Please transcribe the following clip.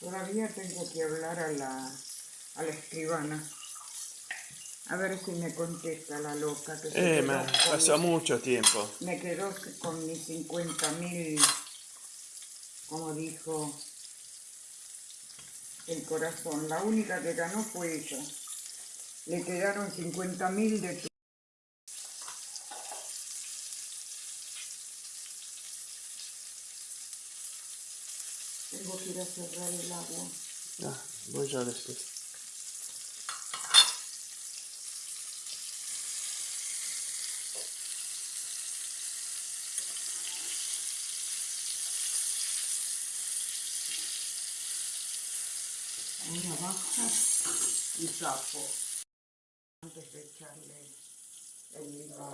Todavía tengo que hablar a la, a la escribana. A ver si me contesta la loca. Que se Eh, quedó ma, con pasó mis- mucho tiempo. Me quedó con mis 50 mil, como dijo el corazón. La única que ganó fue ella. Le quedaron 50 mil de tu... Tengo que ir a cerrar el agua. Ah, voy yo después. Ahora bajo y tapo antes de echarle el limón.